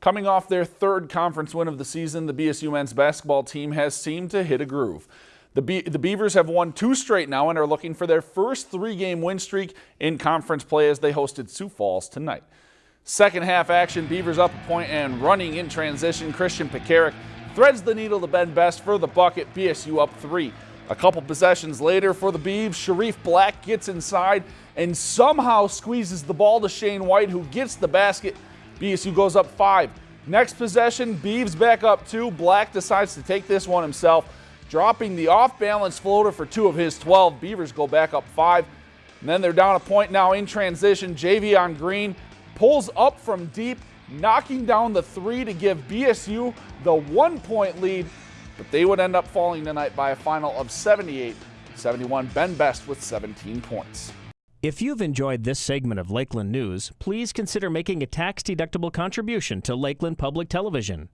Coming off their third conference win of the season, the BSU men's basketball team has seemed to hit a groove. The, Be the Beavers have won two straight now and are looking for their first three-game win streak in conference play as they hosted Sioux Falls tonight. Second half action, Beavers up a point and running in transition. Christian Pekarik threads the needle to Ben Best for the bucket. BSU up three. A couple possessions later for the Beavs, Sharif Black gets inside and somehow squeezes the ball to Shane White, who gets the basket. BSU goes up five. Next possession, Beavs back up two. Black decides to take this one himself, dropping the off-balance floater for two of his 12. Beavers go back up five. And then they're down a point now in transition. Javion Green pulls up from deep, knocking down the three to give BSU the one-point lead but they would end up falling tonight by a final of 78 71. Ben Best with 17 points. If you've enjoyed this segment of Lakeland News, please consider making a tax-deductible contribution to Lakeland Public Television.